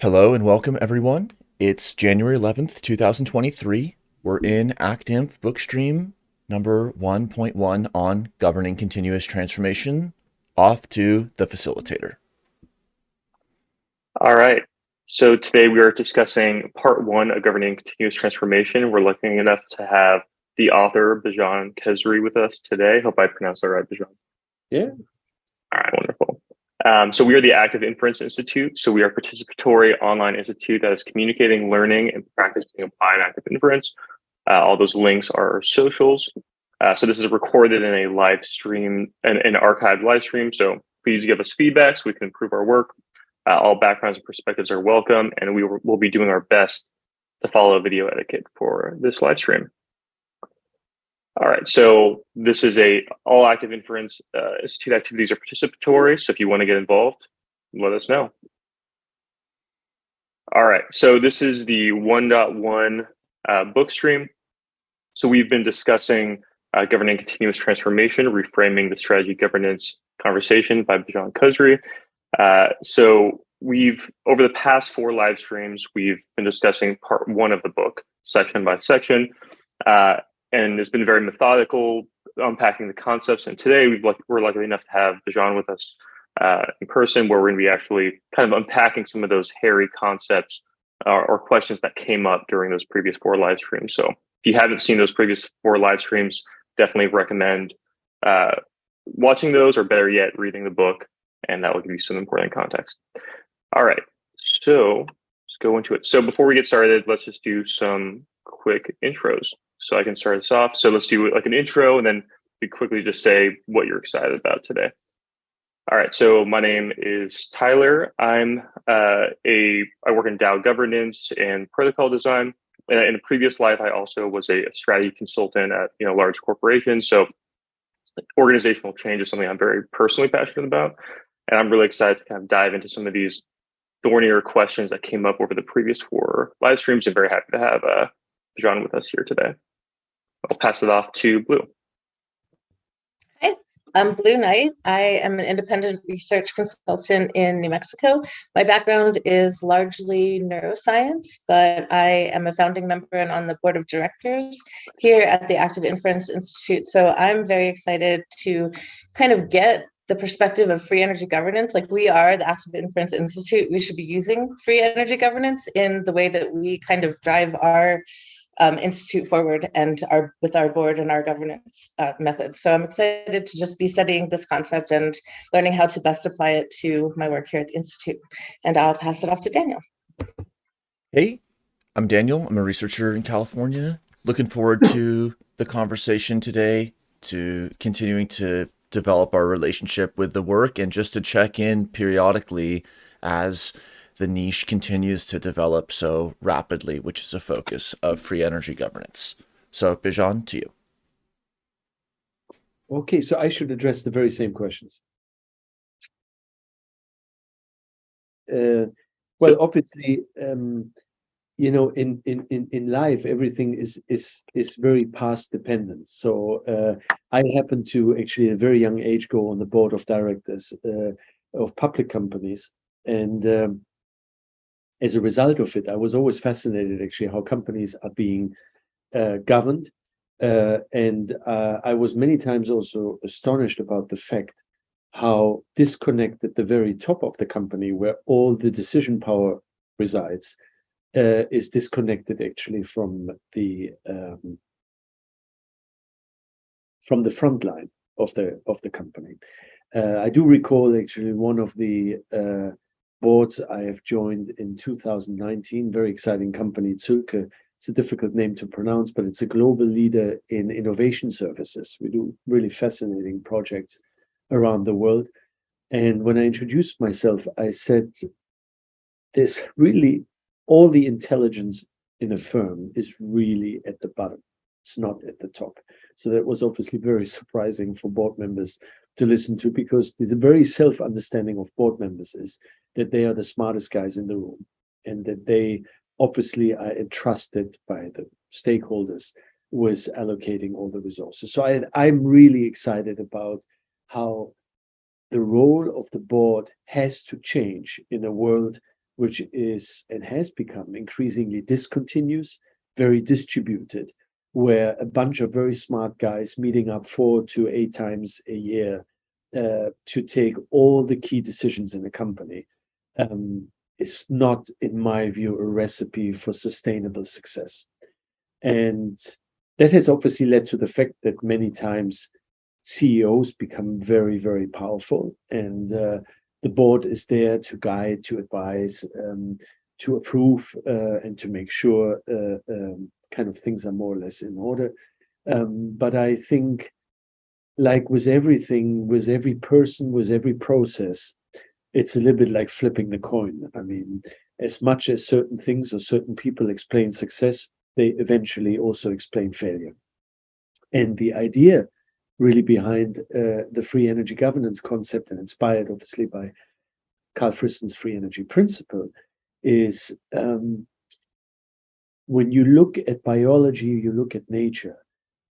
Hello and welcome everyone. It's January 11th, 2023. We're in ACTINF Bookstream number 1.1 on governing continuous transformation. Off to the facilitator. All right. So today we are discussing part one of governing continuous transformation. We're lucky enough to have the author Bijan Khezri with us today. Hope I pronounced that right, Bijan. Yeah. All right, wonderful. Um, so we are the Active Inference Institute. So we are a participatory online institute that is communicating, learning, and practicing applied active inference. Uh, all those links are our socials. Uh, so this is recorded in a live stream, an, an archived live stream. So please give us feedback so we can improve our work. Uh, all backgrounds and perspectives are welcome, and we will be doing our best to follow video etiquette for this live stream. All right, so this is a all active inference uh, institute activities are participatory. So if you want to get involved, let us know. All right, so this is the 1.1 uh, book stream. So we've been discussing uh, governing continuous transformation, reframing the strategy governance conversation by Bijan Khezri. Uh, so we've, over the past four live streams, we've been discussing part one of the book, section by section. Uh, and it's been very methodical, unpacking the concepts. And today we've we're lucky enough to have Bijan with us uh, in person, where we're going to be actually kind of unpacking some of those hairy concepts uh, or questions that came up during those previous four live streams. So if you haven't seen those previous four live streams, definitely recommend uh, watching those, or better yet, reading the book, and that will give you some important context. All right, so let's go into it. So before we get started, let's just do some quick intros. So I can start this off. So let's do like an intro and then we quickly just say what you're excited about today. All right, so my name is Tyler. I'm uh, a I work in DAO governance and protocol design. In a previous life, I also was a strategy consultant at you know large corporations. So organizational change is something I'm very personally passionate about, and I'm really excited to kind of dive into some of these thornier questions that came up over the previous four live streams. And very happy to have uh, John with us here today. I'll pass it off to Blue. Hi, I'm Blue Knight. I am an independent research consultant in New Mexico. My background is largely neuroscience, but I am a founding member and on the board of directors here at the Active Inference Institute. So I'm very excited to kind of get the perspective of free energy governance, like we are the Active Inference Institute, we should be using free energy governance in the way that we kind of drive our um, institute forward and our with our board and our governance uh, methods. So I'm excited to just be studying this concept and learning how to best apply it to my work here at the institute. And I'll pass it off to Daniel. Hey, I'm Daniel. I'm a researcher in California. Looking forward to the conversation today, to continuing to develop our relationship with the work and just to check in periodically as the niche continues to develop so rapidly, which is a focus of free energy governance. So Bijan, to you. Okay, so I should address the very same questions. Uh, well, so, obviously, um, you know, in in in in life, everything is is is very path dependent. So uh, I happen to actually, at a very young age, go on the board of directors uh, of public companies, and um, as a result of it, I was always fascinated actually how companies are being uh, governed. Uh, and uh, I was many times also astonished about the fact how disconnected the very top of the company where all the decision power resides uh, is disconnected actually from the um, from the front line of the of the company. Uh, I do recall actually one of the uh, boards I have joined in 2019. Very exciting company, Zühlke. It's a difficult name to pronounce, but it's a global leader in innovation services. We do really fascinating projects around the world. And when I introduced myself, I said, there's really all the intelligence in a firm is really at the bottom. It's not at the top. So that was obviously very surprising for board members to listen to because there's a very self-understanding of board members is that they are the smartest guys in the room and that they obviously are entrusted by the stakeholders with allocating all the resources. So I, I'm really excited about how the role of the board has to change in a world which is and has become increasingly discontinuous, very distributed, where a bunch of very smart guys meeting up four to eight times a year uh, to take all the key decisions in the company um, is not, in my view, a recipe for sustainable success. And that has obviously led to the fact that many times CEOs become very, very powerful, and uh, the board is there to guide, to advise, um, to approve, uh, and to make sure uh, um, kind of things are more or less in order. Um, but I think, like with everything, with every person, with every process, it's a little bit like flipping the coin. I mean, as much as certain things or certain people explain success, they eventually also explain failure. And the idea really behind uh, the free energy governance concept and inspired obviously by Carl Friston's free energy principle is um, when you look at biology, you look at nature,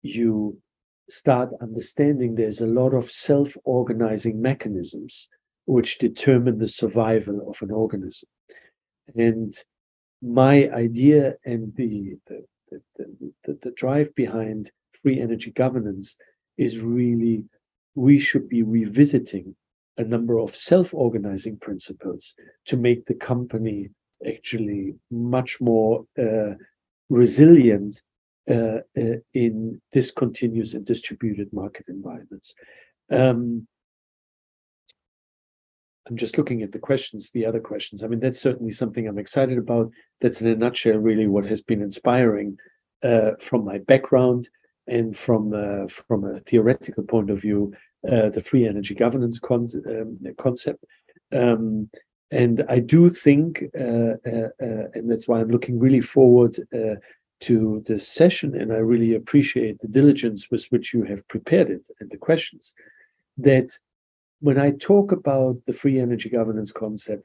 you start understanding there's a lot of self-organizing mechanisms which determine the survival of an organism. And my idea and the, the, the, the, the drive behind free energy governance is really we should be revisiting a number of self-organizing principles to make the company actually much more uh, resilient uh, uh, in discontinuous and distributed market environments. Um, I'm just looking at the questions, the other questions. I mean, that's certainly something I'm excited about. That's in a nutshell, really, what has been inspiring uh, from my background and from uh, from a theoretical point of view, uh, the free energy governance con um, concept. Um, and I do think, uh, uh, uh, and that's why I'm looking really forward to this session, and I really appreciate the diligence with which you have prepared it and the questions, that when I talk about the free energy governance concept,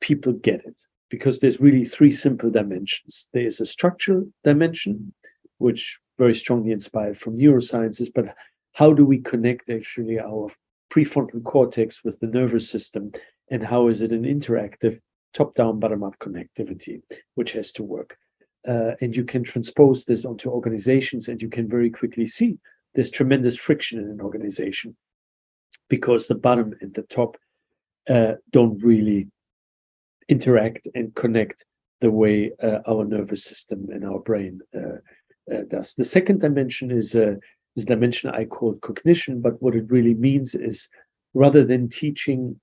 people get it because there's really three simple dimensions. There is a structural dimension, which very strongly inspired from neurosciences, but how do we connect actually our prefrontal cortex with the nervous system and how is it an interactive top-down bottom-up connectivity which has to work uh, and you can transpose this onto organizations and you can very quickly see there's tremendous friction in an organization because the bottom and the top uh, don't really interact and connect the way uh, our nervous system and our brain uh, uh, does. The second dimension is uh, is a dimension I call cognition, but what it really means is rather than teaching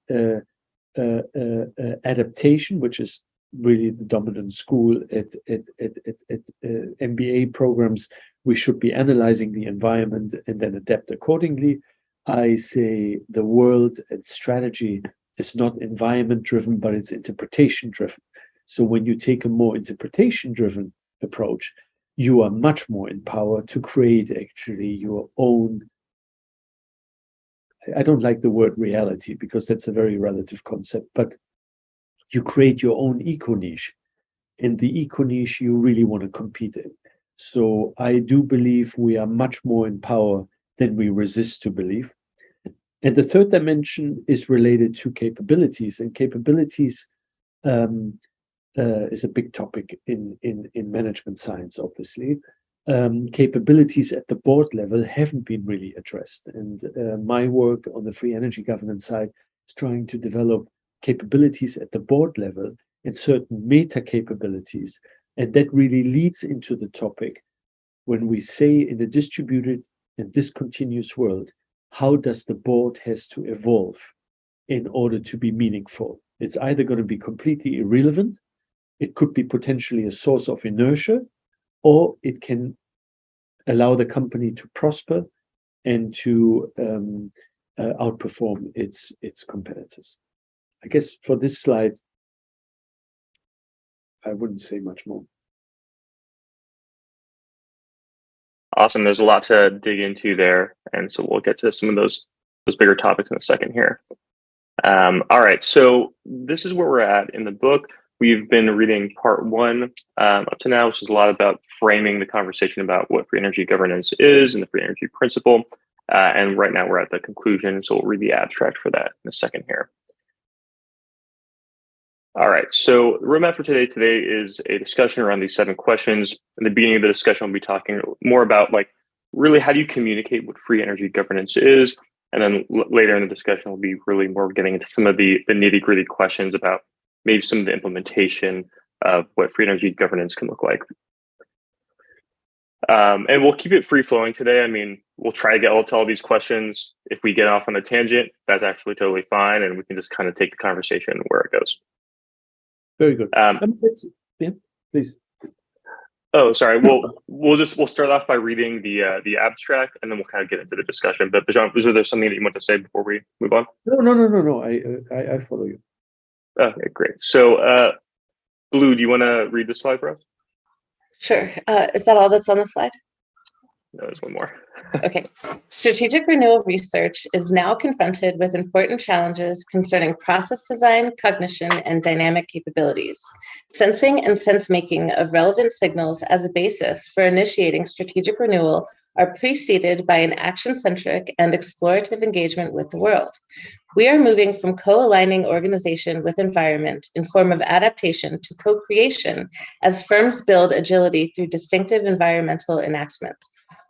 Uh, uh, uh, adaptation, which is really the dominant school at at at, at, at uh, MBA programs. We should be analyzing the environment and then adapt accordingly. I say the world and strategy is not environment driven, but it's interpretation driven. So when you take a more interpretation driven approach, you are much more in power to create actually your own. I don't like the word reality because that's a very relative concept, but you create your own eco niche and the eco niche you really want to compete in. So I do believe we are much more in power than we resist to believe. And the third dimension is related to capabilities, and capabilities um, uh, is a big topic in, in, in management science, obviously. Um, capabilities at the board level haven't been really addressed. And uh, my work on the free energy governance side is trying to develop capabilities at the board level and certain meta capabilities. And that really leads into the topic when we say in a distributed and discontinuous world, how does the board has to evolve in order to be meaningful? It's either going to be completely irrelevant, it could be potentially a source of inertia, or it can allow the company to prosper and to um, uh, outperform its its competitors. I guess for this slide, I wouldn't say much more. Awesome. There's a lot to dig into there, and so we'll get to some of those those bigger topics in a second here. Um, all right, so this is where we're at in the book. We've been reading part one um, up to now, which is a lot about framing the conversation about what free energy governance is and the free energy principle. Uh, and right now we're at the conclusion, so we'll read the abstract for that in a second here. All right, so the roadmap for today today is a discussion around these seven questions. In the beginning of the discussion, we'll be talking more about like really how do you communicate what free energy governance is, and then later in the discussion, we'll be really more getting into some of the, the nitty gritty questions about maybe some of the implementation of what free energy governance can look like. Um, and we'll keep it free flowing today. I mean, we'll try to get all to all these questions. If we get off on a tangent, that's actually totally fine. And we can just kind of take the conversation where it goes. Very good. Um, Um, let's, yeah, please. oh, sorry. We'll we'll just we'll start off by reading the uh, the abstract, and then we'll kind of get into the discussion. But Bijan, was there something that you want to say before we move on? No, no, no, no, no. I, I, I follow you. Okay, great. So, uh, Blue, do you want to read the slide for us? Sure. Uh, is that all that's on the slide? No, there's one more. Okay. Strategic renewal research is now confronted with important challenges concerning process design, cognition, and dynamic capabilities. Sensing and sense making of relevant signals as a basis for initiating strategic renewal are preceded by an action centric and explorative engagement with the world. We are moving from co aligning organization with environment in form of adaptation to co creation as firms build agility through distinctive environmental enactment.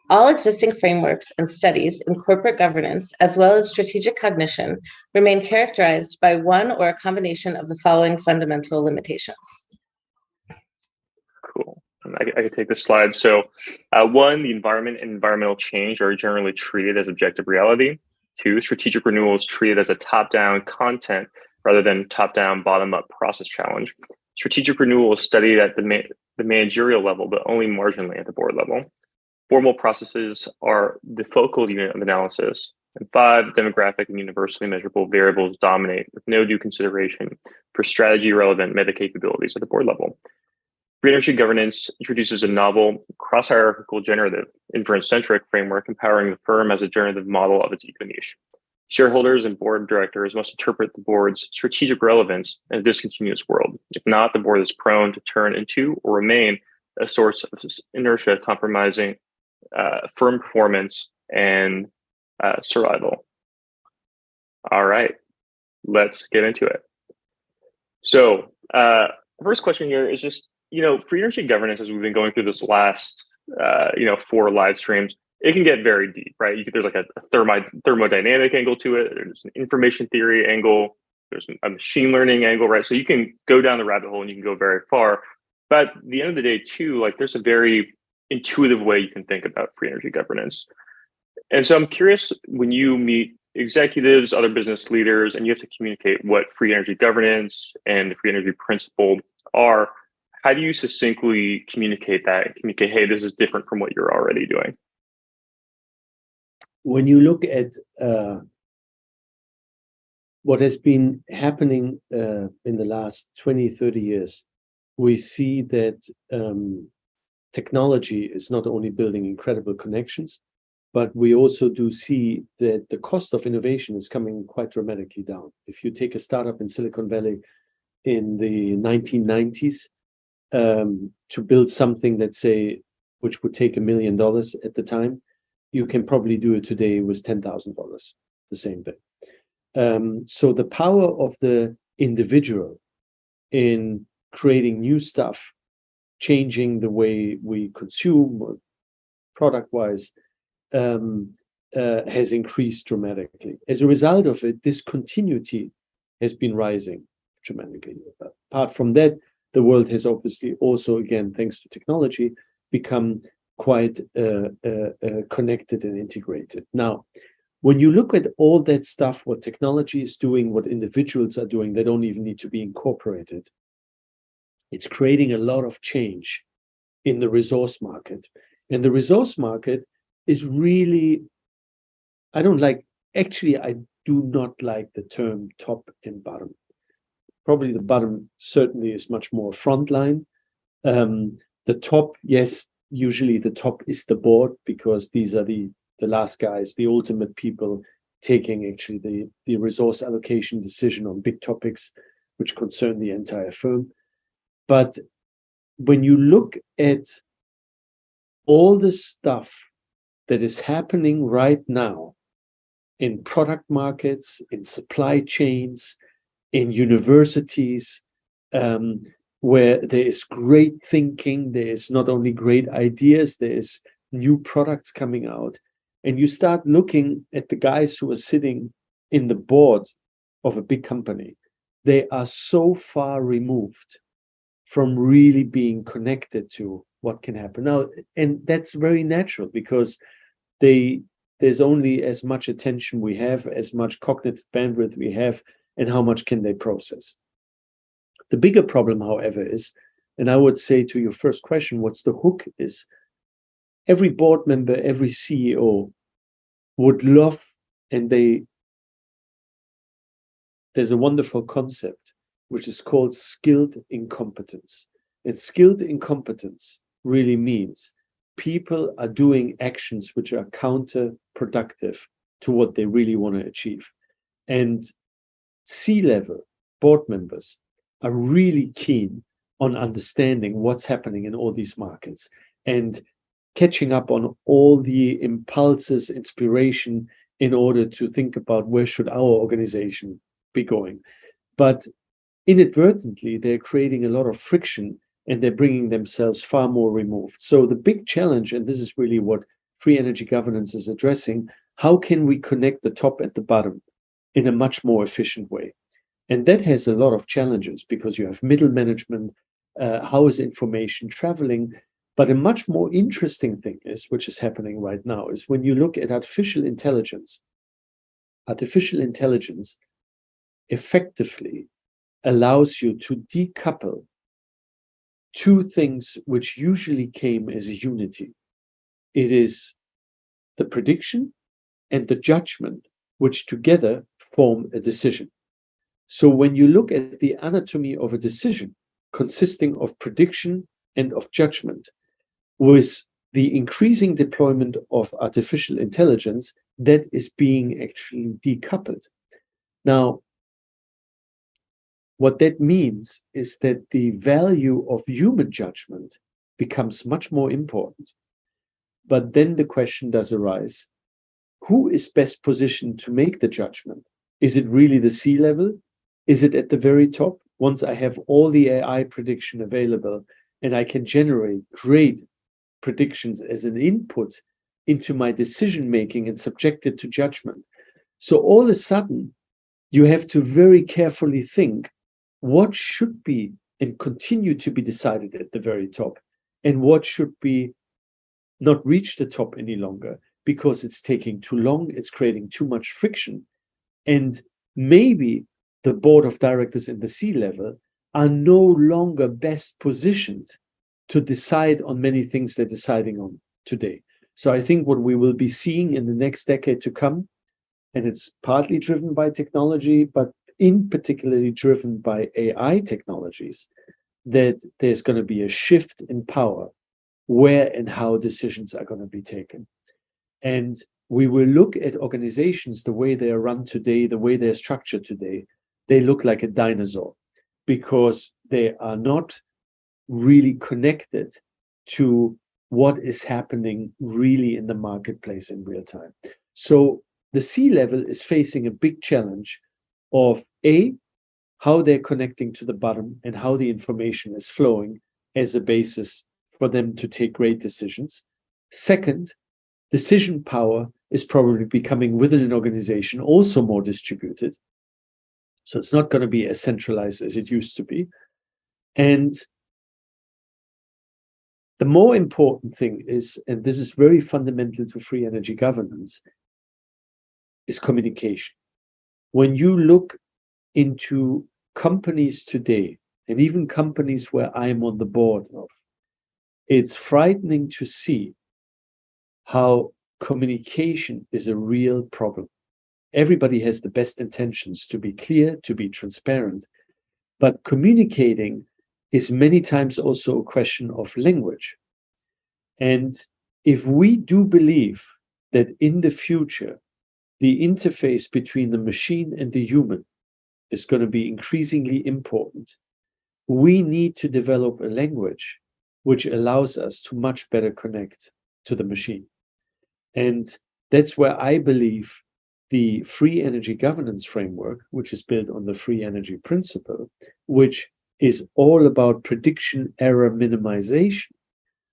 All existing frameworks and studies in corporate governance, as well as strategic cognition, remain characterized by one or a combination of the following fundamental limitations. I, I could take this slide. So, uh, one, the environment and environmental change are generally treated as objective reality. Two, strategic renewal is treated as a top down content rather than top down, bottom up process challenge. Strategic renewal is studied at the, ma the managerial level, but only marginally at the board level. Formal processes are the focal unit of analysis. And five, demographic and universally measurable variables dominate with no due consideration for strategy relevant meta capabilities at the board level. Energy governance introduces a novel cross-hierarchical generative inference-centric framework empowering the firm as a generative model of its eco niche. Shareholders and board directors must interpret the board's strategic relevance in a discontinuous world. If not, the board is prone to turn into or remain a source of inertia compromising uh, firm performance and uh, survival. All right, let's get into it. So, uh, first question here is just you know, free energy governance, as we've been going through this last, uh, you know, four live streams, it can get very deep, right? You, there's like a, thermo, thermodynamic angle to it. There's an information theory angle. There's a machine learning angle, right? So you can go down the rabbit hole and you can go very far. But at the end of the day, too, like there's a very intuitive way you can think about free energy governance. And so I'm curious when you meet executives, other business leaders, and you have to communicate what free energy governance and the free energy principle are how do you succinctly communicate that communicate hey this is different from what you're already doing? When you look at uh, what has been happening uh, in the last 20 30 years we see that um, technology is not only building incredible connections but we also do see that the cost of innovation is coming quite dramatically down. If you take a startup in silicon valley in the 1990s um, to build something let's say which would take a million dollars at the time, you can probably do it today with ten thousand dollars, the same thing. Um, so the power of the individual in creating new stuff, changing the way we consume product-wise, um, uh, has increased dramatically. As a result of it, discontinuity has been rising dramatically. Apart from that, the world has obviously also, again, thanks to technology, become quite uh, uh, uh, connected and integrated. Now, when you look at all that stuff, what technology is doing, what individuals are doing, they don't even need to be incorporated. It's creating a lot of change in the resource market. And the resource market is really, I don't like, actually, I do not like the term top and bottom probably the bottom certainly is much more frontline. Um, the top, yes, usually the top is the board because these are the the last guys, the ultimate people taking actually the the resource allocation decision on big topics which concern the entire firm. But when you look at all the stuff that is happening right now in product markets, in supply chains, in universities, um, where there is great thinking, there is not only great ideas, there is new products coming out. And you start looking at the guys who are sitting in the board of a big company, they are so far removed from really being connected to what can happen now and that's very natural because they there's only as much attention we have as much cognitive bandwidth we have and how much can they process the bigger problem however is and i would say to your first question what's the hook is every board member every ceo would love and they there's a wonderful concept which is called skilled incompetence and skilled incompetence really means people are doing actions which are counterproductive to what they really want to achieve. And C level board members are really keen on understanding what's happening in all these markets and catching up on all the impulses, inspiration in order to think about where should our organization be going. But inadvertently, they're creating a lot of friction and they're bringing themselves far more removed. So the big challenge, and this is really what free energy governance is addressing, how can we connect the top and the bottom in a much more efficient way? And that has a lot of challenges because you have middle management, uh, how is information traveling? But a much more interesting thing is, which is happening right now, is when you look at artificial intelligence, artificial intelligence effectively allows you to decouple two things which usually came as a unity. It is the prediction and the judgment, which together form a decision. So when you look at the anatomy of a decision consisting of prediction and of judgment, with the increasing deployment of artificial intelligence, that is being actually decoupled. Now, what that means is that the value of human judgment becomes much more important. But then the question does arise who is best positioned to make the judgment? Is it really the C level? Is it at the very top? Once I have all the AI prediction available and I can generate great predictions as an input into my decision making and subject it to judgment. So all of a sudden, you have to very carefully think what should be and continue to be decided at the very top and what should be not reach the top any longer because it's taking too long it's creating too much friction and maybe the board of directors in the c level are no longer best positioned to decide on many things they're deciding on today so i think what we will be seeing in the next decade to come and it's partly driven by technology but in particularly driven by AI technologies, that there's going to be a shift in power where and how decisions are going to be taken. And we will look at organizations the way they are run today, the way they're structured today. They look like a dinosaur because they are not really connected to what is happening really in the marketplace in real time. So the C level is facing a big challenge of A, how they're connecting to the bottom and how the information is flowing as a basis for them to take great decisions. Second, decision power is probably becoming within an organization also more distributed. So it's not going to be as centralized as it used to be. And the more important thing is, and this is very fundamental to free energy governance, is communication when you look into companies today, and even companies where I'm on the board of, it's frightening to see how communication is a real problem. Everybody has the best intentions to be clear, to be transparent, but communicating is many times also a question of language. And if we do believe that in the future the interface between the machine and the human is going to be increasingly important. We need to develop a language which allows us to much better connect to the machine. And that's where I believe the free energy governance framework, which is built on the free energy principle, which is all about prediction error minimization.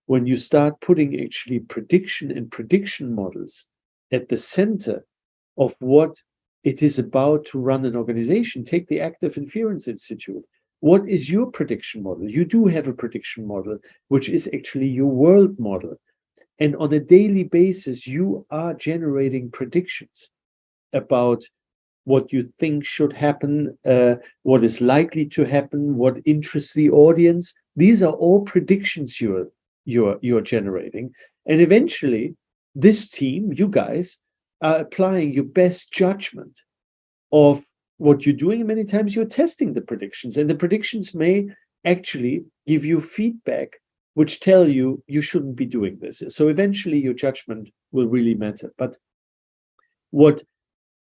When you start putting actually prediction and prediction models at the center of what it is about to run an organization, take the Active Inference Institute. What is your prediction model? You do have a prediction model, which is actually your world model. And on a daily basis, you are generating predictions about what you think should happen, uh, what is likely to happen, what interests the audience. These are all predictions you're, you're, you're generating. And eventually, this team, you guys, are applying your best judgment of what you're doing. Many times you're testing the predictions, and the predictions may actually give you feedback which tell you you shouldn't be doing this. So eventually your judgment will really matter. But what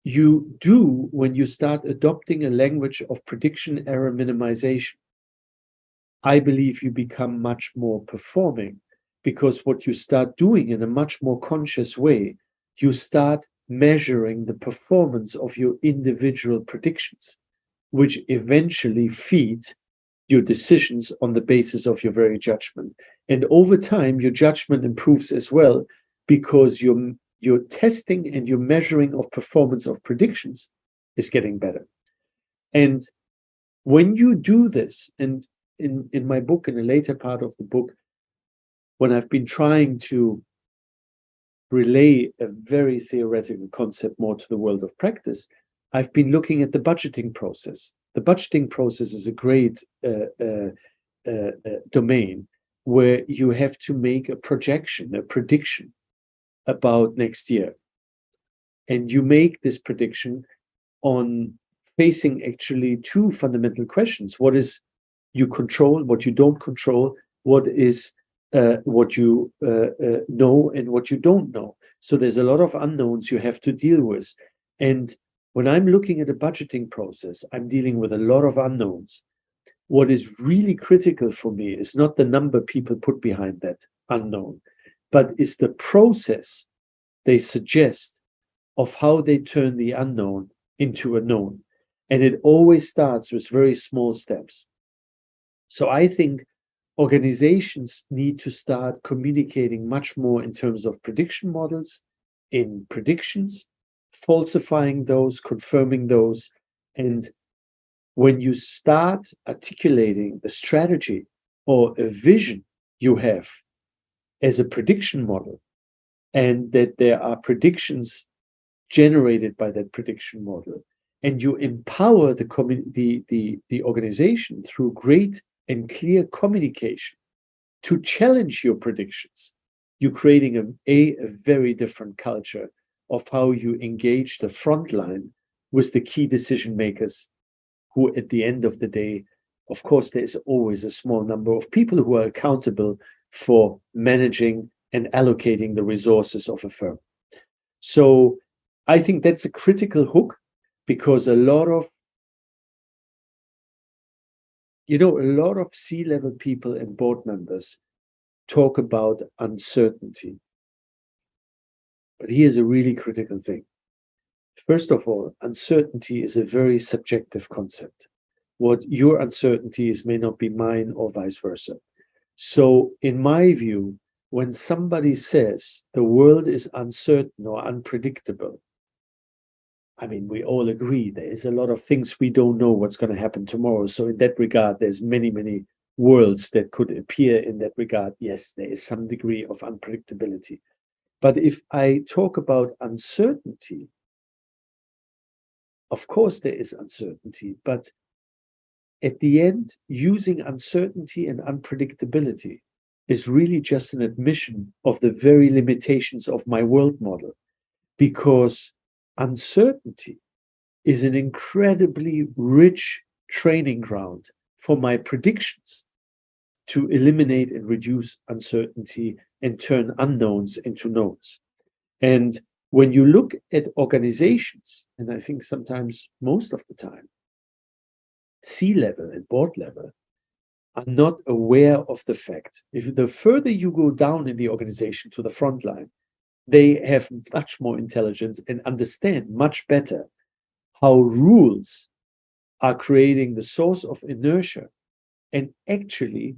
you do when you start adopting a language of prediction error minimization, I believe you become much more performing because what you start doing in a much more conscious way, you start measuring the performance of your individual predictions, which eventually feed your decisions on the basis of your very judgment. And over time, your judgment improves as well because your, your testing and your measuring of performance of predictions is getting better. And when you do this, and in, in my book, in a later part of the book, when I've been trying to relay a very theoretical concept more to the world of practice, I've been looking at the budgeting process the budgeting process is a great uh, uh, uh, domain where you have to make a projection, a prediction about next year. And you make this prediction on facing actually two fundamental questions. What is you control, what you don't control, what is uh, what you uh, uh, know and what you don't know. So there's a lot of unknowns you have to deal with. And when I'm looking at a budgeting process, I'm dealing with a lot of unknowns. What is really critical for me is not the number people put behind that unknown, but is the process they suggest of how they turn the unknown into a known. And it always starts with very small steps. So I think organizations need to start communicating much more in terms of prediction models, in predictions, falsifying those, confirming those. And when you start articulating a strategy or a vision you have as a prediction model, and that there are predictions generated by that prediction model, and you empower the, the, the, the organization through great and clear communication to challenge your predictions, you're creating a, a, a very different culture of how you engage the front line with the key decision makers who at the end of the day of course there's always a small number of people who are accountable for managing and allocating the resources of a firm. So i think that's a critical hook because a lot of you know a lot of c-level people and board members talk about uncertainty but here's a really critical thing. First of all, uncertainty is a very subjective concept. What your uncertainty is may not be mine or vice versa. So, in my view, when somebody says the world is uncertain or unpredictable, I mean, we all agree there is a lot of things we don't know what's going to happen tomorrow. So, in that regard, there's many, many worlds that could appear in that regard. Yes, there is some degree of unpredictability. But if I talk about uncertainty, of course there is uncertainty, but at the end, using uncertainty and unpredictability is really just an admission of the very limitations of my world model, because uncertainty is an incredibly rich training ground for my predictions to eliminate and reduce uncertainty and turn unknowns into knowns. And when you look at organizations, and I think sometimes most of the time, C level and board level are not aware of the fact. If the further you go down in the organization to the front line, they have much more intelligence and understand much better how rules are creating the source of inertia and actually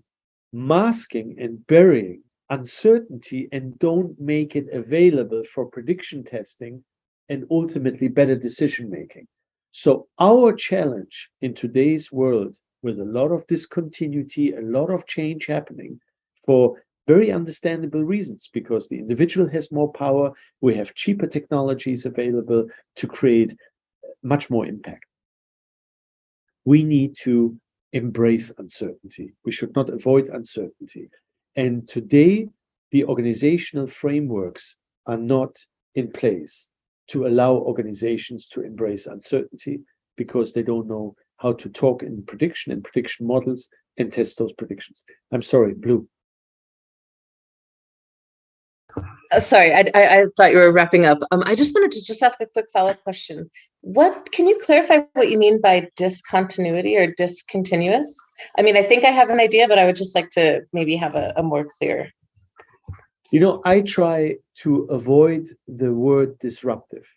masking and burying uncertainty and don't make it available for prediction testing and ultimately better decision making. So our challenge in today's world with a lot of discontinuity, a lot of change happening for very understandable reasons, because the individual has more power, we have cheaper technologies available to create uh, much more impact. We need to embrace uncertainty. We should not avoid uncertainty. And today, the organizational frameworks are not in place to allow organizations to embrace uncertainty because they don't know how to talk in prediction and prediction models and test those predictions. I'm sorry, Blue. Uh, sorry, I, I, I, thought you were wrapping up. Um, I just wanted to just ask a quick follow-up question. What can you clarify what you mean by discontinuity or discontinuous? I mean, I think I have an idea, but I would just like to maybe have a, a more clear. You know, I try to avoid the word disruptive.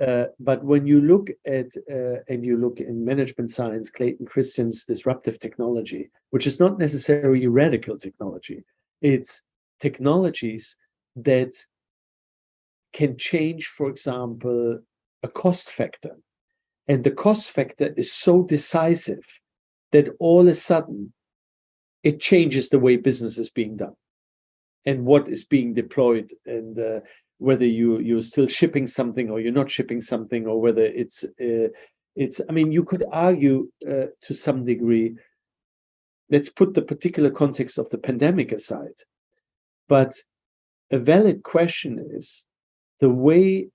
Uh, but when you look at uh, and you look in management science, Clayton Christensen's disruptive technology, which is not necessarily radical technology, it's technologies that can change, for example, a cost factor. And the cost factor is so decisive that all of a sudden it changes the way business is being done and what is being deployed and uh, whether you you're still shipping something or you're not shipping something or whether it's uh, it's i mean you could argue uh, to some degree let's put the particular context of the pandemic aside but a valid question is the way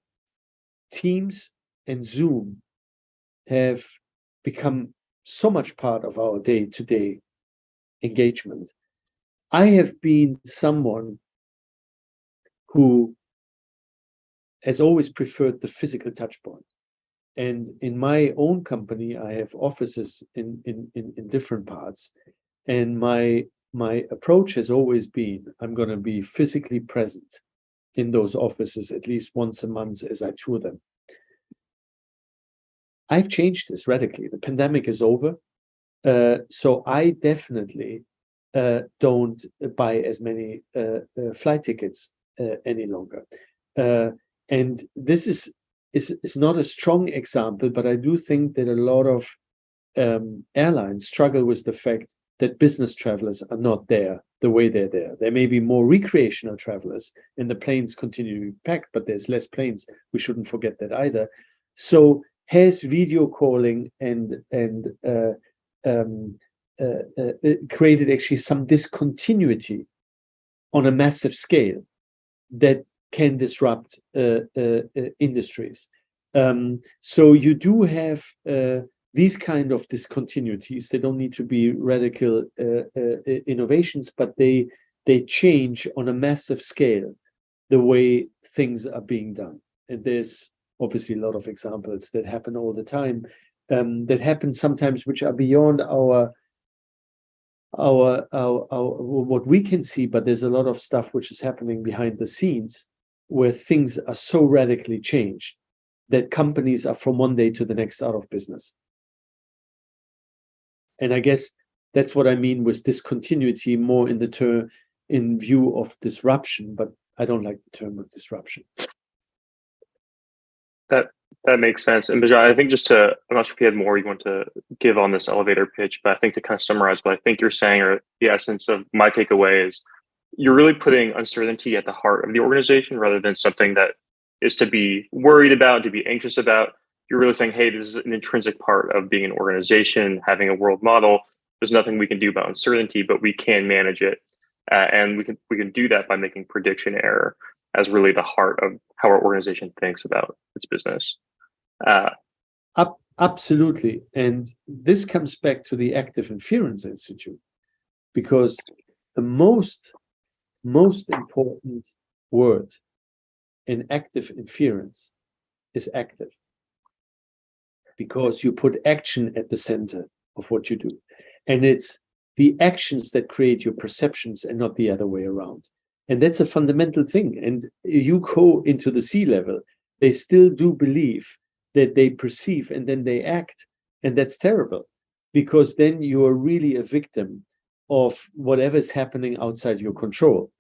Teams and Zoom have become so much part of our day to day engagement. I have been someone who has always preferred the physical touch point. And in my own company, I have offices in, in, in, in different parts. And my my approach has always been I'm going to be physically present in those offices at least once a month as I tour them. I've changed this radically. The pandemic is over. Uh, so I definitely uh, don't buy as many uh, uh flight tickets uh, any longer. Uh, and this is, is, is not a strong example, but I do think that a lot of um, airlines struggle with the fact that business travelers are not there the way they're there. There may be more recreational travelers and the planes continue to be packed, but there's less planes. We shouldn't forget that either. So has video calling and and uh, um, uh, uh, uh created actually some discontinuity on a massive scale that can disrupt uh, uh, industries. Um, so you do have these kind of discontinuities they don't need to be radical uh, uh, innovations but they they change on a massive scale the way things are being done. And there's obviously a lot of examples that happen all the time um, that happen sometimes which are beyond our, our our our what we can see but there's a lot of stuff which is happening behind the scenes where things are so radically changed that companies are from one day to the next out of business and I guess that's what I mean with discontinuity more in the term in view of disruption, but I don't like the term of disruption. That that makes sense. And Bijan, I think just to I'm not sure if you had more you want to give on this elevator pitch, but I think to kind of summarize what I think you're saying or the essence of my takeaway is you're really putting uncertainty at the heart of the organization rather than something that is to be worried about, to be anxious about you're really saying, hey, this is an intrinsic part of being an organization, having a world model. There's nothing we can do about uncertainty, but we can manage it, uh, and we can we can do that by making prediction error as really the heart of how our organization thinks about its business. Uh, Up, absolutely, and this comes back to the Active Inference Institute, because the most most important word in active inference is active because you put action at the center of what you do. And it's the actions that create your perceptions and not the other way around. And that's a fundamental thing. And you go into the C level, they still do believe that they perceive and then they act. And that's terrible because then you are really a victim of whatever's happening outside your control.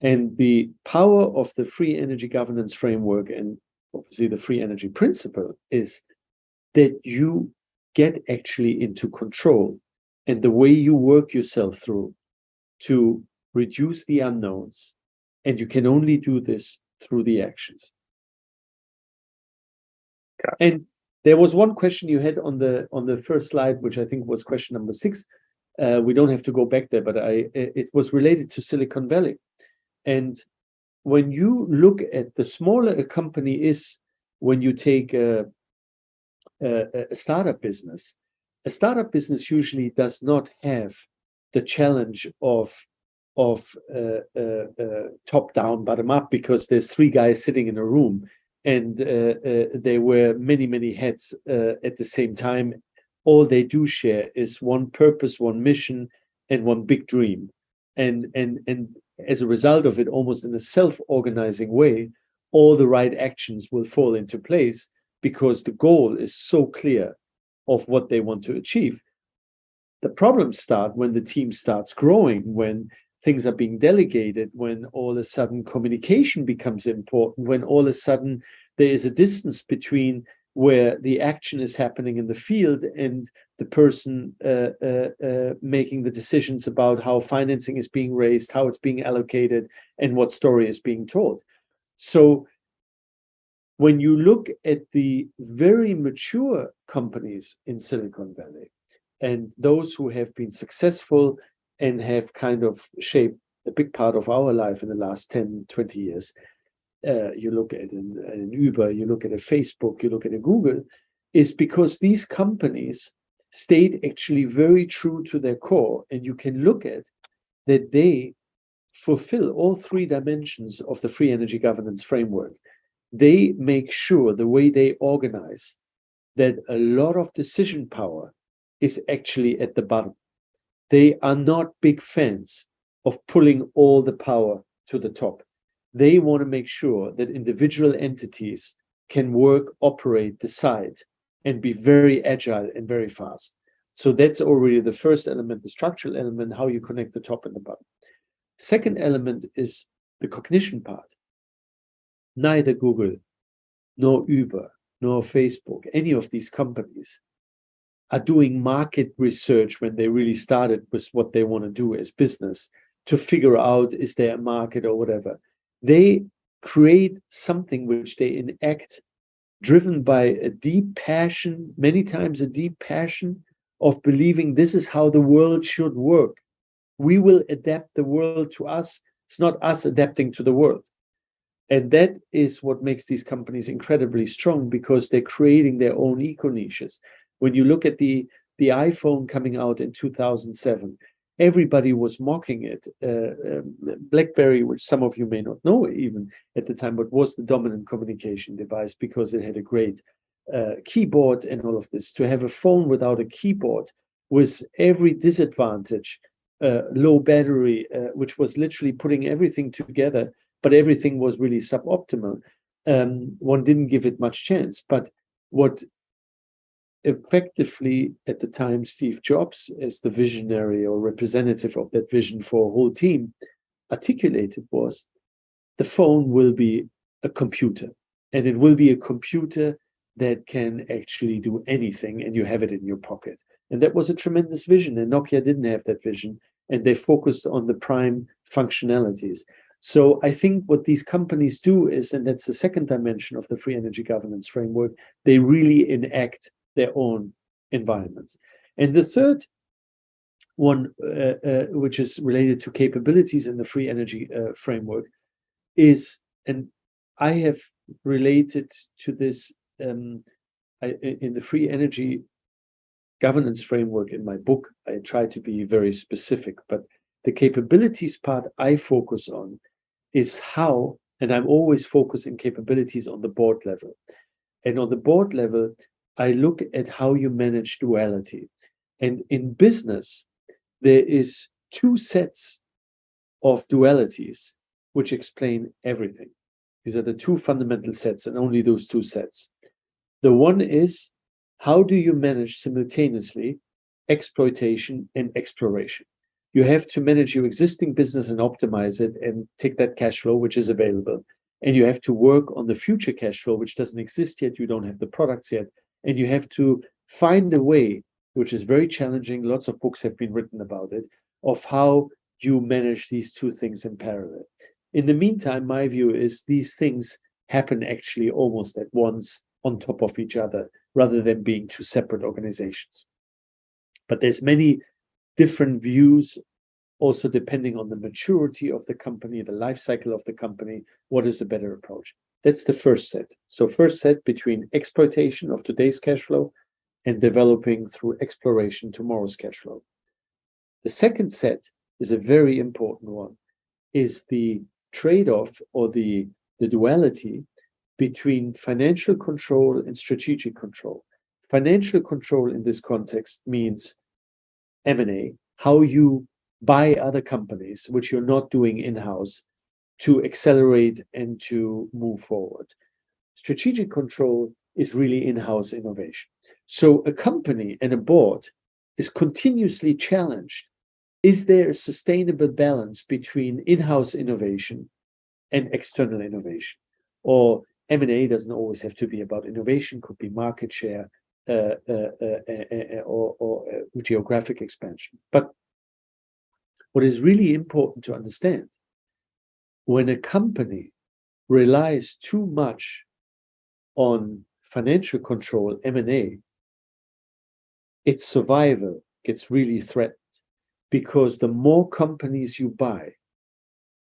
And the power of the free energy governance framework and obviously the free energy principle is that you get actually into control and the way you work yourself through to reduce the unknowns. And you can only do this through the actions. And there was one question you had on the on the first slide, which I think was question number six. Uh, we don't have to go back there, but I it was related to Silicon Valley. And when you look at the smaller a company is, when you take a, a, startup business, a startup business usually does not have the challenge of of uh, uh, uh, top down, bottom up, because there's three guys sitting in a room and uh, uh, there were many, many heads uh, at the same time. All they do share is one purpose, one mission, and one big dream. And and and as a result of it, almost in a self-organizing way, all the right actions will fall into place because the goal is so clear of what they want to achieve. The problems start when the team starts growing, when things are being delegated, when all of a sudden communication becomes important, when all of a sudden there is a distance between where the action is happening in the field and the person uh, uh, uh, making the decisions about how financing is being raised, how it's being allocated, and what story is being told. So when you look at the very mature companies in Silicon Valley and those who have been successful and have kind of shaped a big part of our life in the last 10, 20 years, uh, you look at an, an Uber, you look at a Facebook, you look at a Google, is because these companies stayed actually very true to their core. And you can look at that they fulfill all three dimensions of the free energy governance framework. They make sure the way they organize that a lot of decision power is actually at the bottom. They are not big fans of pulling all the power to the top they want to make sure that individual entities can work, operate, decide, and be very agile and very fast. So that's already the first element, the structural element, how you connect the top and the bottom. Second element is the cognition part. Neither Google, nor Uber, nor Facebook, any of these companies are doing market research when they really started with what they want to do as business to figure out is there a market or whatever they create something which they enact driven by a deep passion, many times a deep passion of believing this is how the world should work. We will adapt the world to us. It's not us adapting to the world. And that is what makes these companies incredibly strong because they're creating their own eco niches. When you look at the, the iPhone coming out in 2007, everybody was mocking it. Uh, um, BlackBerry, which some of you may not know even at the time, but was the dominant communication device because it had a great uh, keyboard and all of this. To have a phone without a keyboard was every disadvantage, uh, low battery, uh, which was literally putting everything together, but everything was really suboptimal. Um, one didn't give it much chance. But what effectively at the time Steve Jobs as the visionary or representative of that vision for a whole team articulated was the phone will be a computer and it will be a computer that can actually do anything and you have it in your pocket and that was a tremendous vision and Nokia didn't have that vision and they focused on the prime functionalities so I think what these companies do is, and that's the second dimension of the free energy governance framework, they really enact their own environments. And the third one, uh, uh, which is related to capabilities in the free energy uh, framework, is, and I have related to this um, I, in the free energy governance framework in my book. I try to be very specific, but the capabilities part I focus on is how, and I'm always focusing capabilities on the board level. And on the board level, I look at how you manage duality. And in business, there is two sets of dualities which explain everything. These are the two fundamental sets and only those two sets. The one is how do you manage simultaneously exploitation and exploration? You have to manage your existing business and optimize it and take that cash flow, which is available. And you have to work on the future cash flow, which doesn't exist yet. You don't have the products yet. And you have to find a way, which is very challenging. Lots of books have been written about it, of how you manage these two things in parallel. In the meantime, my view is these things happen actually almost at once on top of each other rather than being two separate organizations. But there's many different views also depending on the maturity of the company, the life cycle of the company, what is a better approach? That's the first set. So first set between exploitation of today's cash flow and developing through exploration tomorrow's cash flow. The second set is a very important one, is the trade-off or the, the duality between financial control and strategic control. Financial control in this context means M&A, how you buy other companies, which you're not doing in-house, to accelerate and to move forward. Strategic control is really in-house innovation. So a company and a board is continuously challenged. Is there a sustainable balance between in-house innovation and external innovation? Or M&A doesn't always have to be about innovation, could be market share uh, uh, uh, or, or geographic expansion. But what is really important to understand, when a company relies too much on financial control, M&A, its survival gets really threatened because the more companies you buy,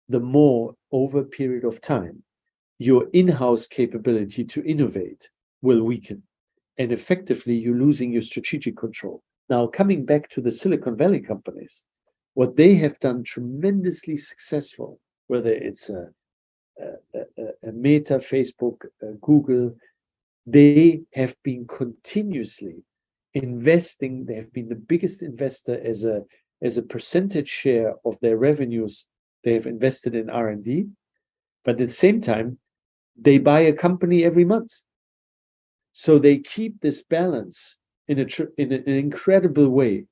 the more over a period of time, your in-house capability to innovate will weaken. And effectively, you're losing your strategic control. Now, coming back to the Silicon Valley companies, what they have done tremendously successful, whether it's a, a, a, a Meta, Facebook, uh, Google, they have been continuously investing. They have been the biggest investor as a as a percentage share of their revenues. They have invested in R and D, but at the same time, they buy a company every month. So they keep this balance in a in an incredible way,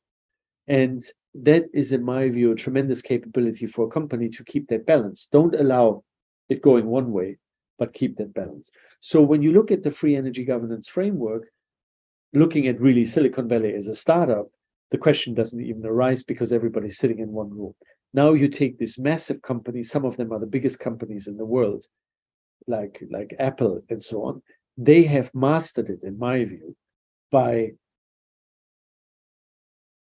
and that is, in my view, a tremendous capability for a company to keep that balance. Don't allow it going one way, but keep that balance. So when you look at the free energy governance framework, looking at really Silicon Valley as a startup, the question doesn't even arise because everybody's sitting in one room. Now you take these massive companies, some of them are the biggest companies in the world, like, like Apple and so on. They have mastered it, in my view, by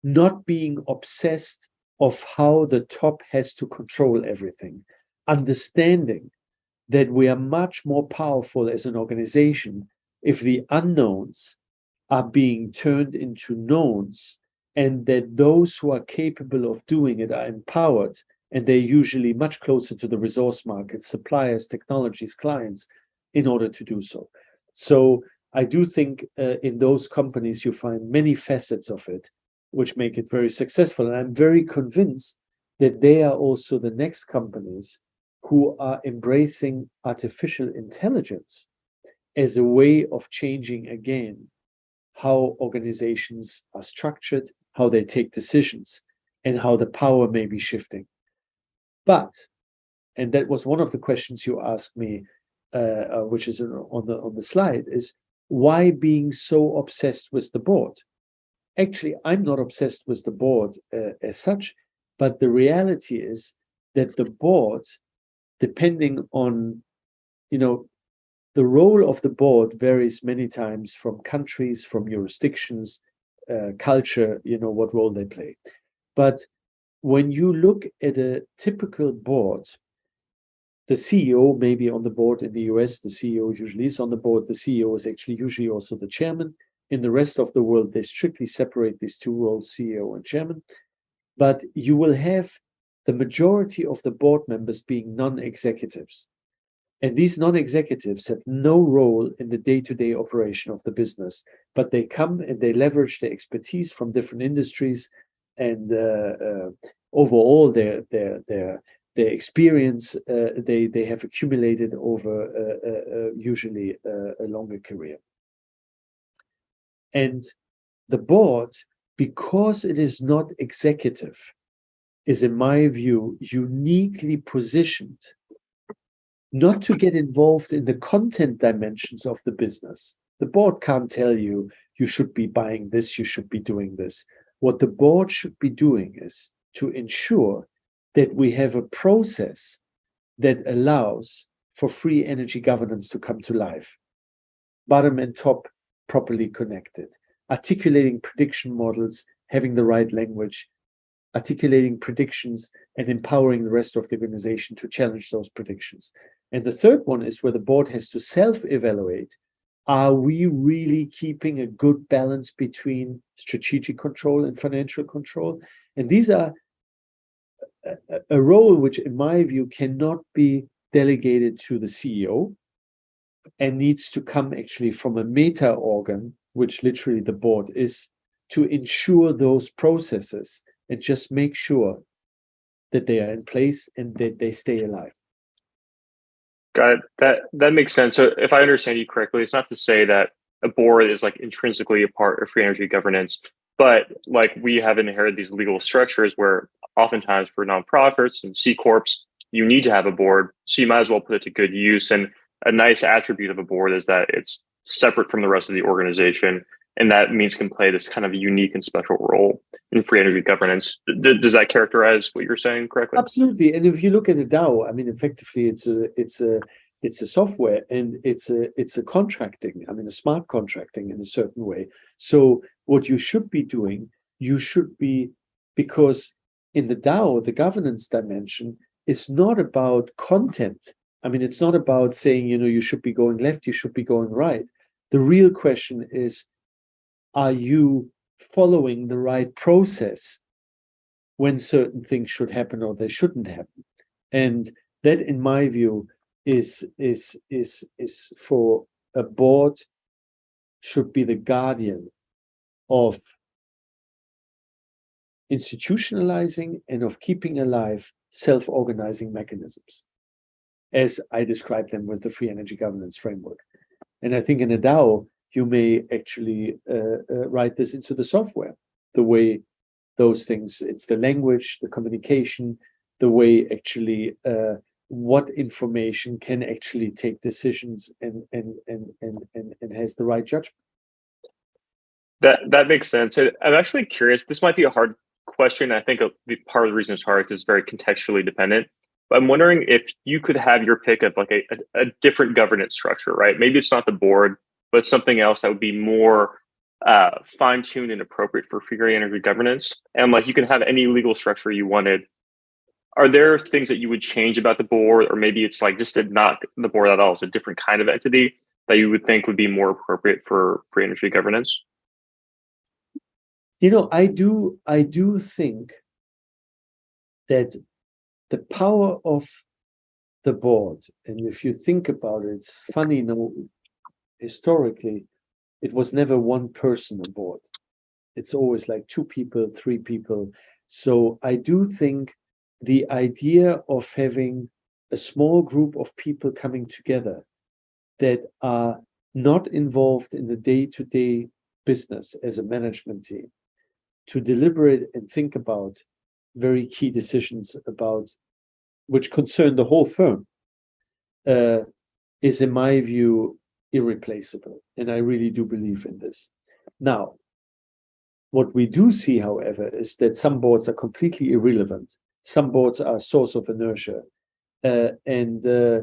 not being obsessed of how the top has to control everything, understanding that we are much more powerful as an organization if the unknowns are being turned into knowns and that those who are capable of doing it are empowered and they're usually much closer to the resource market, suppliers, technologies, clients, in order to do so. So I do think uh, in those companies you find many facets of it which make it very successful. And I'm very convinced that they are also the next companies who are embracing artificial intelligence as a way of changing again how organizations are structured, how they take decisions, and how the power may be shifting. But, and that was one of the questions you asked me, uh, uh, which is on the on the slide, is why being so obsessed with the board? actually, I'm not obsessed with the board uh, as such, but the reality is that the board, depending on, you know, the role of the board varies many times from countries, from jurisdictions, uh, culture, you know, what role they play. But when you look at a typical board, the CEO may be on the board in the US, the CEO usually is on the board. The CEO is actually usually also the chairman. In the rest of the world, they strictly separate these two roles, CEO and chairman. But you will have the majority of the board members being non-executives. And these non-executives have no role in the day-to-day -day operation of the business, but they come and they leverage their expertise from different industries and uh, uh, overall their, their, their, their experience uh, they they have accumulated over uh, uh, usually a longer career. And the board, because it is not executive, is in my view uniquely positioned not to get involved in the content dimensions of the business. The board can't tell you you should be buying this, you should be doing this. What the board should be doing is to ensure that we have a process that allows for free energy governance to come to life. Bottom and top properly connected, articulating prediction models, having the right language, articulating predictions and empowering the rest of the organization to challenge those predictions. And the third one is where the board has to self-evaluate. Are we really keeping a good balance between strategic control and financial control? And these are a, role which, in my view, cannot be delegated to the CEO and needs to come actually from a meta organ, which literally the board is, to ensure those processes and just make sure that they are in place and that they stay alive. Got it. That that makes sense. So if I understand you correctly, it's not to say that a board is like intrinsically a part of free energy governance, but like we have inherited these legal structures where oftentimes for nonprofits and C corps, you need to have a board. So you might as well put it to good use. And a nice attribute of a board is that it's separate from the rest of the organization. And that means can play this kind of unique and special role in free energy governance. D does that characterize what you're saying correctly? Absolutely. And if you look at the DAO, I mean, effectively, it's a it's a it's a software and it's a it's a contracting. I mean, a smart contracting in a certain way. So what you should be doing, you should be because in the DAO, the governance dimension is not about content. I mean, it's not about saying, you know, you should be going left, you should be going right. The real question is, are you following the right process when certain things should happen or they shouldn't happen? And that, in my view, is is is is for a board should be the guardian of institutionalizing and of keeping alive self-organizing mechanisms, as I described them with the free energy governance framework. And I think in a DAO, you may actually uh, uh, write this into the software, the way those things, it's the language, the communication, the way actually uh, what information can actually take decisions and, and, and, and, and, and has the right judgment. That that makes sense. I'm actually curious. This might be a hard question. I think the part of the reason it's hard is very contextually dependent. But I'm wondering if you could have your pick of like a, a, a different governance structure, right? Maybe it's not the board, but something else that would be more uh, fine-tuned and appropriate for free energy governance. And like you can have any legal structure you wanted. Are there things that you would change about the board, or maybe it's like just not the board at all? It's a different kind of entity that you would think would be more appropriate for free energy governance? You know, I do, I do think that the power of the board, and if you think about it, it's funny, you know, historically, it was never one person on board. It's always like two people, three people. So I do think the idea of having a small group of people coming together that are not involved in the day-to-day -day business as a management team to deliberate and think about very key decisions about which concern the whole firm uh, is in my view irreplaceable. And I really do believe in this. Now, what we do see, however, is that some boards are completely irrelevant. Some boards are a source of inertia. Uh, and uh,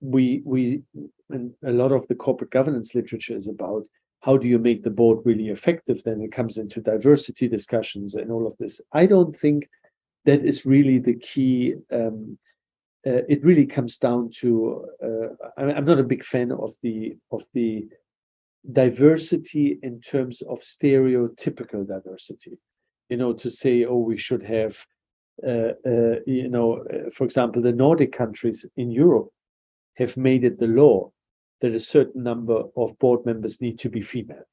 we, we, and a lot of the corporate governance literature is about how do you make the board really effective? Then it comes into diversity discussions and all of this. I don't think that is really the key um, uh, it really comes down to uh, I'm not a big fan of the of the diversity in terms of stereotypical diversity. You know, to say, oh, we should have, uh, uh you know, uh, for example, the Nordic countries in Europe have made it the law that a certain number of board members need to be female.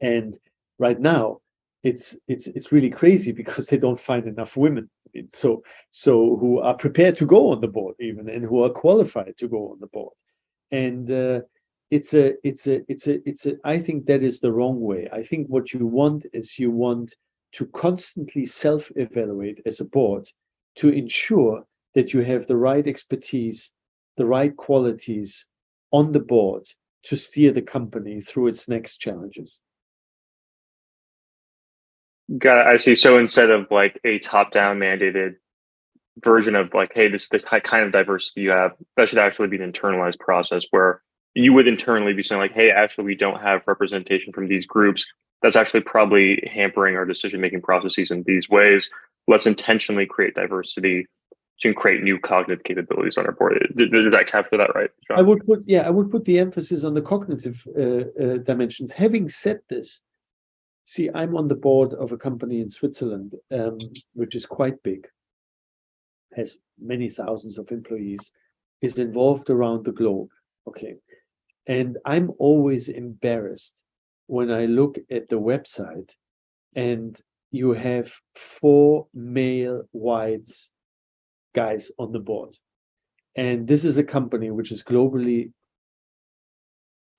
And right now, it's it's it's really crazy because they don't find enough women. So so who are prepared to go on the board even and who are qualified to go on the board. And uh, it's a it's a it's a it's a i think that is the wrong way. I think what you want is you want to constantly self-evaluate as a board to ensure that you have the right expertise the right qualities on the board to steer the company through its next challenges Got it. I see. So instead of like a top-down mandated version of like, hey, this is the kind of diversity you have, that should actually be an internalized process where you would internally be saying like, hey, actually, we don't have representation from these groups. That's actually probably hampering our decision-making processes in these ways. Let's intentionally create diversity to create new cognitive capabilities on our board. Does that capture that right? John? I would put, yeah, I would put the emphasis on the cognitive uh, uh, dimensions. Having said this, See, I'm on the board of a company in Switzerland, um, which is quite big, has many thousands of employees, is involved around the globe. Okay. And I'm always embarrassed when I look at the website and you have four male whites guys on the board. And this is a company which is globally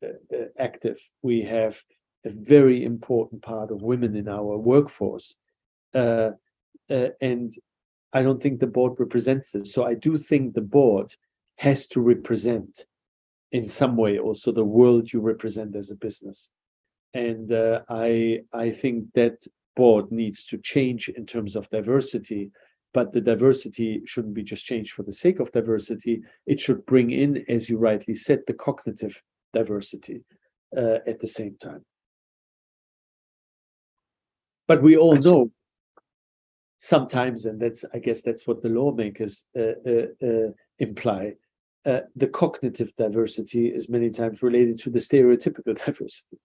uh, uh active. We have a very important part of women in our workforce. Uh, uh, and I don't think the board represents this. So I do think the board has to represent in some way also the world you represent as a business. And uh, I, I think that board needs to change in terms of diversity, but the diversity shouldn't be just changed for the sake of diversity. It should bring in, as you rightly said, the cognitive diversity uh, at the same time. But we all know sometimes, and that's I guess that's what the lawmakers uh, uh, uh, imply. Uh, the cognitive diversity is many times related to the stereotypical diversity.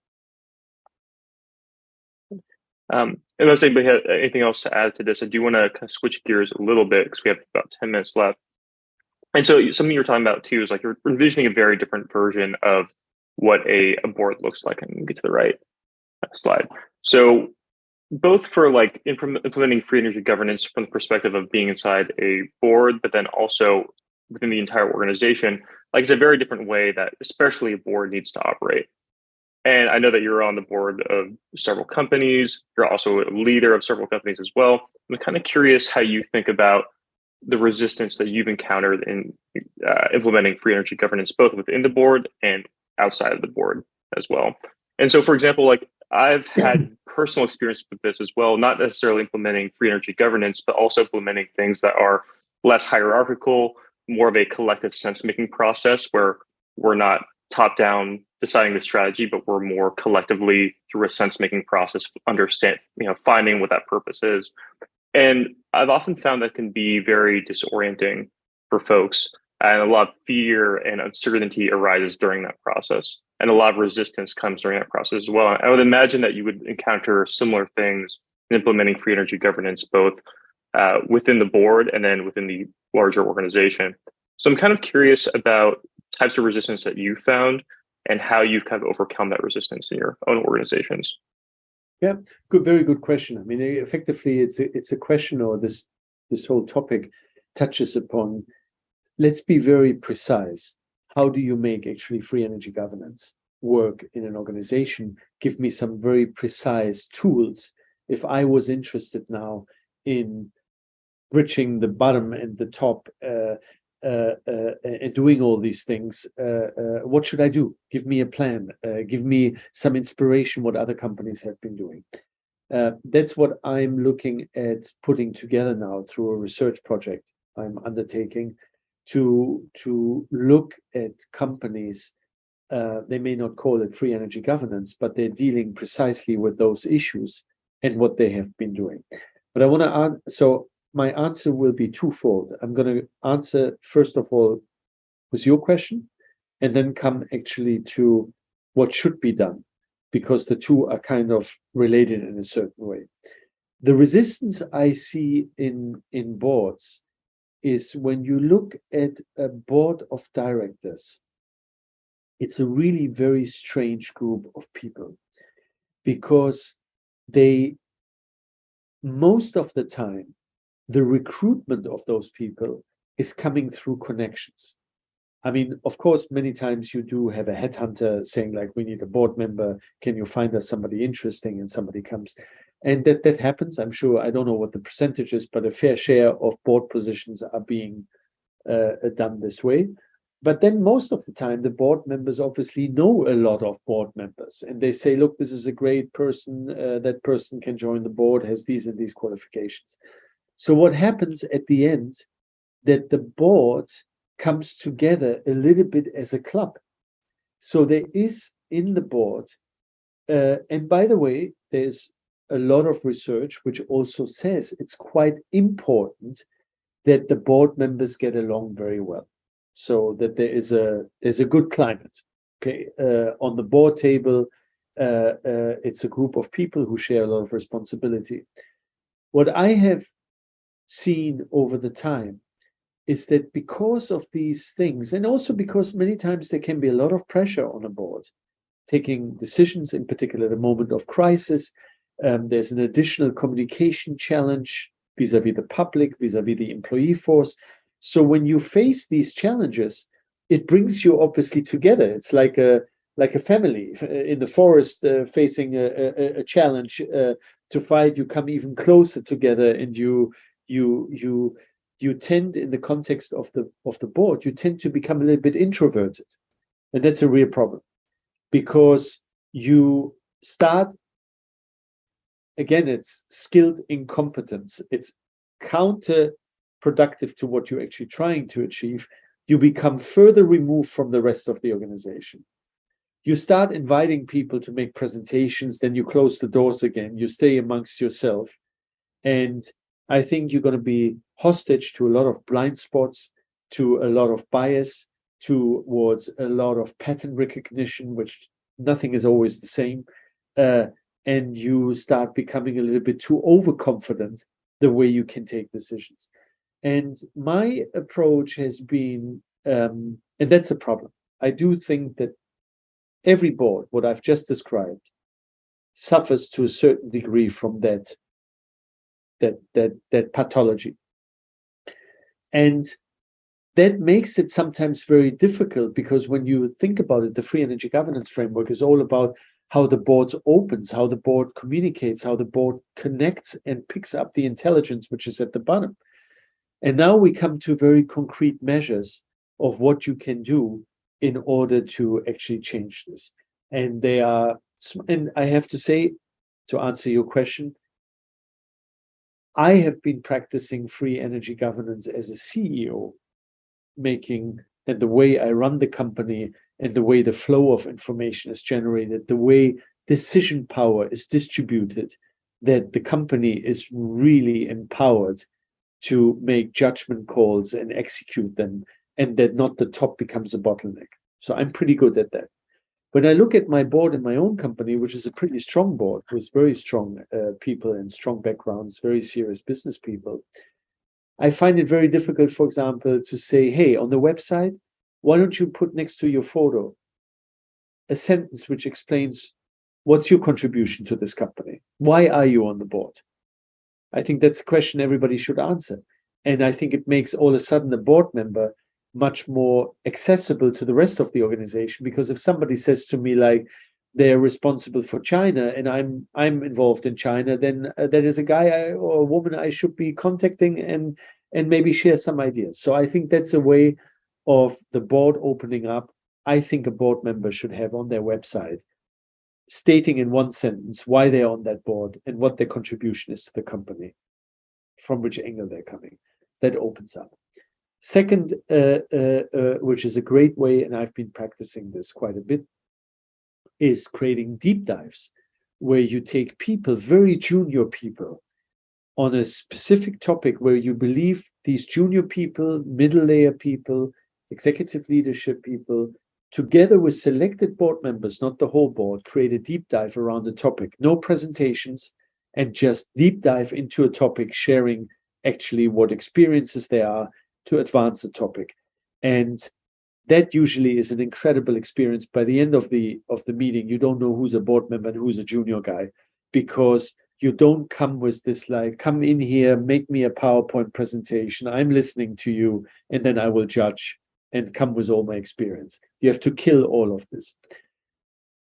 Um, unless anybody has anything else to add to this, I do want to kind of switch gears a little bit because we have about 10 minutes left. And so something you're talking about too is like you're envisioning a very different version of what a, a board looks like. And get to the right slide. So both for like implementing free energy governance from the perspective of being inside a board, but then also within the entire organization, like it's a very different way that especially a board needs to operate. And I know that you're on the board of several companies. You're also a leader of several companies as well. I'm kind of curious how you think about the resistance that you've encountered in uh, implementing free energy governance, both within the board and outside of the board as well. And so, for example, like I've had personal experience with this as well, not necessarily implementing free energy governance, but also implementing things that are less hierarchical, more of a collective sense making process where we're not top down deciding the strategy, but we're more collectively through a sense making process, understand, you know, finding what that purpose is. And I've often found that can be very disorienting for folks and a lot of fear and uncertainty arises during that process and a lot of resistance comes during that process as well i would imagine that you would encounter similar things in implementing free energy governance both uh, within the board and then within the larger organization so i'm kind of curious about types of resistance that you found and how you've kind of overcome that resistance in your own organizations yeah good very good question i mean effectively it's a, it's a question or this this whole topic touches upon let's be very precise. How do you make actually free energy governance work in an organization? Give me some very precise tools. If I was interested now in bridging the bottom and the top uh, and doing all these things, uh, uh, what should I do? Give me a plan. Uh, give me some inspiration what other companies have been doing. that's what I'm looking at putting together now through a research project I'm undertaking to to look at companies uh, they may not call it free energy governance but they're dealing precisely with those issues and what they have been doing but i want to add so my answer will be twofold. I'm going to answer first of all with your question and then come actually to what should be done because the two are kind of related in a certain way. The resistance i see in in boards is when you look at a board of directors, it's a really very strange group of people because they most of the time, the recruitment of those people is coming through connections. I mean, of course, many times you do have a headhunter saying, like, we need a board member. Can you find us somebody interesting? And somebody comes. And that that happens. I'm sure I don't know what the percentage is, but a fair share of board positions are being uh, done this way. But then most of the time, the board members obviously know a lot of board members, and they say, "Look, this is a great person. Uh, that person can join the board. Has these and these qualifications." So what happens at the end? That the board comes together a little bit as a club. So there is in the board, uh, and by the way, there's a lot of research which also says it's quite important that the board members get along very well so that there is a there's a good climate okay uh, on the board table uh, uh, it's a group of people who share a lot of responsibility what i have seen over the time is that because of these things and also because many times there can be a lot of pressure on a board taking decisions in particular a moment of crisis um, there's an additional communication challenge vis-a-vis the public, vis-a-vis the employee force. So when you face these challenges, it brings you obviously together. It's like a like a family uh, in the forest uh, facing a, a, a challenge uh, to fight. You come even closer together, and you you you you tend, in the context of the of the board, you tend to become a little bit introverted, and that's a real problem because you start again, it's skilled incompetence. It's counterproductive to what you're actually trying to achieve. You become further removed from the rest of the organization. You start inviting people to make presentations, then you close the doors again. You stay amongst yourself. And I think you're going to be hostage to a lot of blind spots, to a lot of bias, towards a lot of pattern recognition, which nothing is always the same. Uh, and you start becoming a little bit too overconfident the way you can take decisions. And my approach has been, um, and that's a problem. I do think that every board, what I've just described, suffers to a certain degree from that that that that pathology. And that makes it sometimes very difficult because when you think about it, the free energy governance framework is all about how the board opens, how the board communicates, how the board connects and picks up the intelligence which is at the bottom. And now we come to very concrete measures of what you can do in order to actually change this. And they are, and I have to say, to answer your question, I have been practicing free energy governance as a CEO, making and the way I run the company and the way the flow of information is generated, the way decision power is distributed, that the company is really empowered to make judgment calls and execute them, and that not the top becomes a bottleneck. So I'm pretty good at that. When I look at my board in my own company, which is a pretty strong board with very strong uh, people and strong backgrounds, very serious business people, I find it very difficult, for example, to say, hey, on the website, why don't you put next to your photo a sentence which explains what's your contribution to this company? Why are you on the board? I think that's a question everybody should answer. And I think it makes all of a sudden a board member much more accessible to the rest of the organization because if somebody says to me like they're responsible for China and I'm I'm involved in China, then uh, there is a guy I, or a woman I should be contacting and and maybe share some ideas. So I think that's a way of the board opening up, I think a board member should have on their website stating in one sentence why they're on that board and what their contribution is to the company, from which angle they're coming. That opens up. Second, uh, uh, uh, which is a great way, and I've been practicing this quite a bit, is creating deep dives where you take people, very junior people, on a specific topic where you believe these junior people, middle layer people, executive leadership people, together with selected board members, not the whole board, create a deep dive around the topic. No presentations, and just deep dive into a topic, sharing actually what experiences there are to advance a topic. And that usually is an incredible experience. By the end of the of the meeting, you don't know who's a board member and who's a junior guy, because you don't come with this like come in here make me a powerpoint presentation i'm listening to you and then i will judge and come with all my experience you have to kill all of this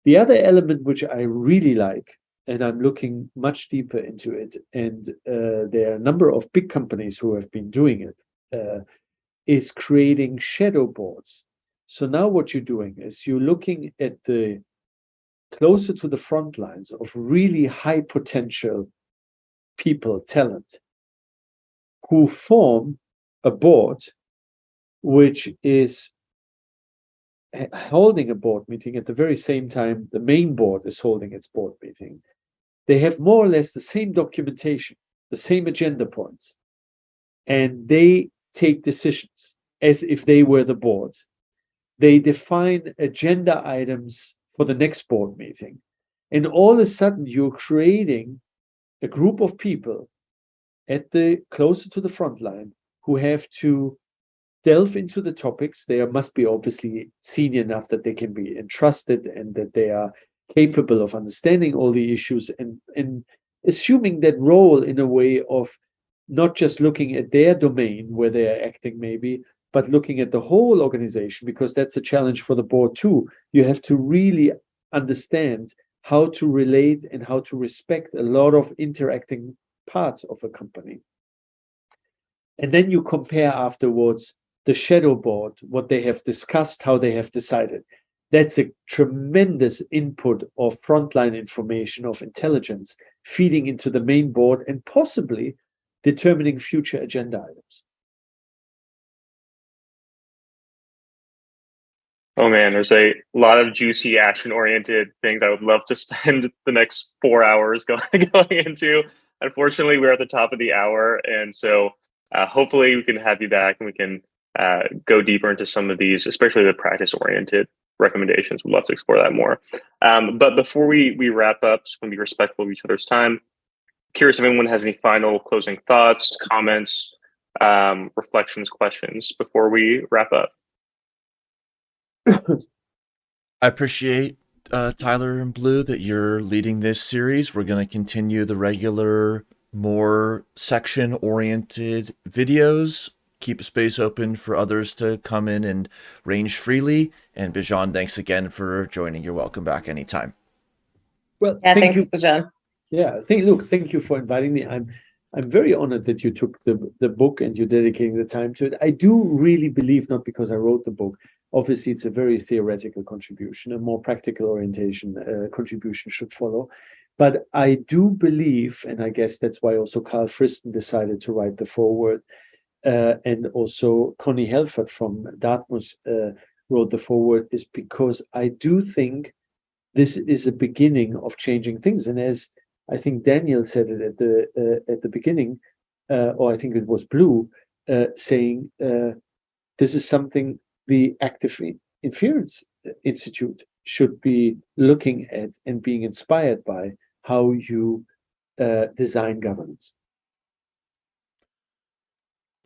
the other element which i really like and i'm looking much deeper into it and uh, there are a number of big companies who have been doing it uh, is creating shadow boards so now what you're doing is you're looking at the closer to the front lines of really high potential people, talent, who form a board which is holding a board meeting at the very same time the main board is holding its board meeting. They have more or less the same documentation, the same agenda points, and they take decisions as if they were the board. They define agenda items for the next board meeting. And all of a sudden, you're creating a group of people at the closer to the front line who have to delve into the topics. They must be obviously senior enough that they can be entrusted and that they are capable of understanding all the issues and, and assuming that role in a way of not just looking at their domain where they are acting maybe but looking at the whole organization, because that's a challenge for the board too. You have to really understand how to relate and how to respect a lot of interacting parts of a company. And then you compare afterwards the shadow board, what they have discussed, how they have decided. That's a tremendous input of frontline information, of intelligence feeding into the main board and possibly determining future agenda items. Oh man, there's a lot of juicy action oriented things I would love to spend the next four hours going, going into. Unfortunately, we're at the top of the hour. And so uh, hopefully we can have you back and we can uh, go deeper into some of these, especially the practice oriented recommendations. We'd love to explore that more. Um, but before we, we wrap up, just want to be respectful of each other's time. Curious if anyone has any final closing thoughts, comments, um, reflections, questions before we wrap up. I appreciate uh, Tyler and Blue that you're leading this series. We're going to continue the regular, more section oriented videos. Keep space open for others to come in and range freely. And Bijan, thanks again for joining. You're welcome back anytime. Well, Yeah, thank thanks, you. Bijan. Yeah, thank, look, thank you for inviting me. I'm I'm very honored that you took the, the book and you're dedicating the time to it. I do really believe, not because I wrote the book, obviously it's a very theoretical contribution, a more practical orientation uh, contribution should follow. But I do believe, and I guess that's why also Karl Friston decided to write the foreword, uh, and also Connie Helfat from Dartmouth uh, wrote the foreword, is because I do think this is a beginning of changing things. And as I think Daniel said it at the uh, at the beginning, uh, or I think it was Blue, uh, saying uh, this is something the Active Inference Institute should be looking at and being inspired by how you uh, design governance.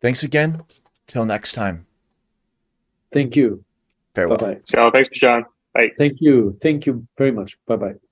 Thanks again. Till next time. Thank you. Farewell. Bye bye. So thanks, John. Bye. Thank you. Thank you very much. Bye bye.